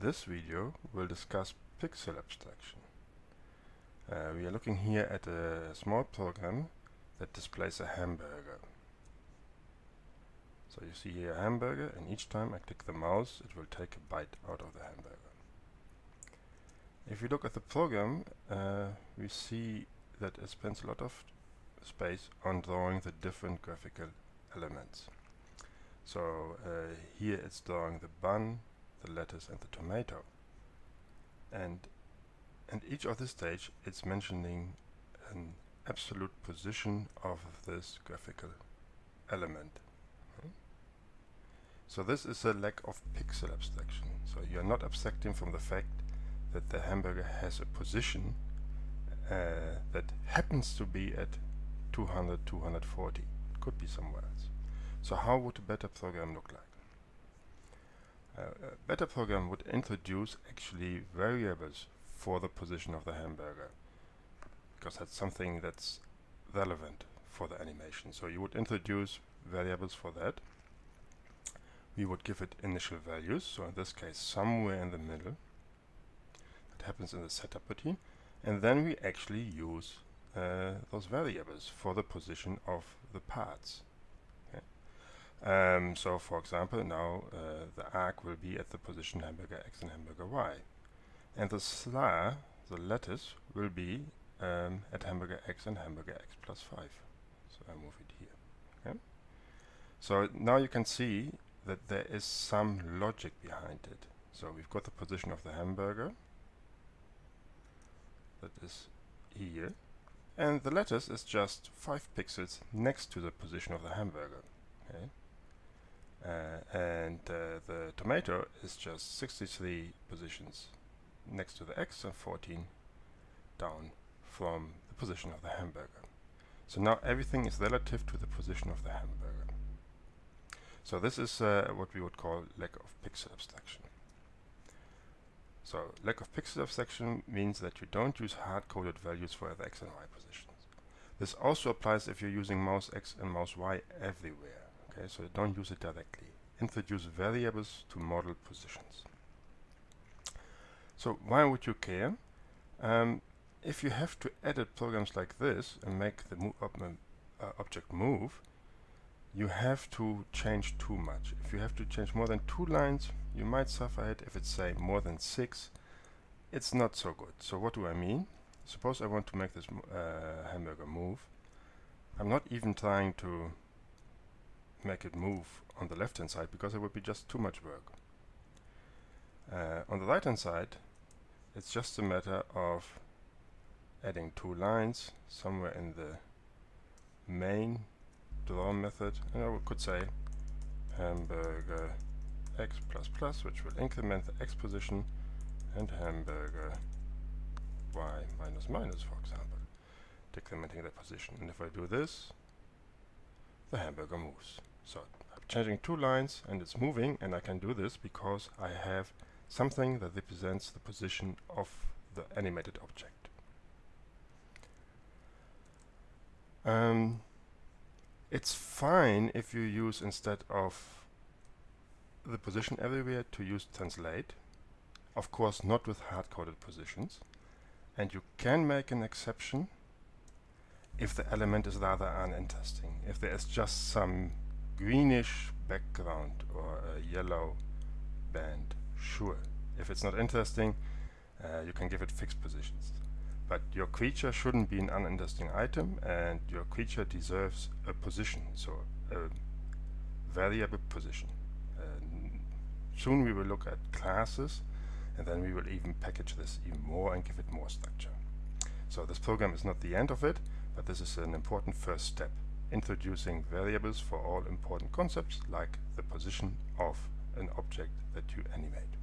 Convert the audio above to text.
this video we'll discuss pixel abstraction. Uh, we are looking here at a small program that displays a hamburger. So you see here a hamburger and each time I click the mouse it will take a bite out of the hamburger. If you look at the program uh, we see that it spends a lot of space on drawing the different graphical elements. So uh, here it's drawing the bun, the lettuce and the tomato. And and each of the stage it's mentioning an absolute position of this graphical element. Hmm? So this is a lack of pixel abstraction. So you're not abstracting from the fact that the hamburger has a position uh, that happens to be at 200, 240. It could be somewhere else. So how would a better program look like? Uh, better program would introduce actually variables for the position of the hamburger because that's something that's relevant for the animation. So you would introduce variables for that. We would give it initial values, so in this case somewhere in the middle. That happens in the setup routine. And then we actually use uh, those variables for the position of the parts. Um, so for example now uh, the arc will be at the position hamburger x and hamburger y. And the slur, the lattice, will be um, at hamburger x and hamburger x plus 5 so I move it here okay? so now you can see that there is some logic behind it. So we've got the position of the hamburger that is here and the lattice is just 5 pixels next to the position of the hamburger okay and uh, the tomato is just 63 positions next to the x and 14 down from the position of the hamburger. So now everything is relative to the position of the hamburger. So this is uh, what we would call lack of pixel abstraction. So lack of pixel abstraction means that you don't use hard-coded values for the x and y positions. This also applies if you're using mouse x and mouse y everywhere. Okay, so don't use it directly. Introduce variables to model positions. So why would you care? Um, if you have to edit programs like this and make the mo uh, object move, you have to change too much. If you have to change more than two lines, you might suffer it. If it's say more than six, it's not so good. So what do I mean? Suppose I want to make this uh, hamburger move. I'm not even trying to make it move on the left hand side because it would be just too much work. Uh, on the right hand side it's just a matter of adding two lines somewhere in the main draw method. And I could say hamburger x plus plus which will increment the x position and hamburger y minus minus for example decrementing the position. And if I do this the hamburger moves so I'm changing two lines and it's moving and I can do this because I have something that represents the position of the animated object. Um, it's fine if you use instead of the position everywhere to use translate of course not with hard-coded positions and you can make an exception if the element is rather uninteresting if there is just some greenish background or a yellow band, sure. If it's not interesting, uh, you can give it fixed positions. But your creature shouldn't be an uninteresting item and your creature deserves a position, so a variable position. Soon we will look at classes and then we will even package this even more and give it more structure. So this program is not the end of it, but this is an important first step introducing variables for all important concepts like the position of an object that you animate.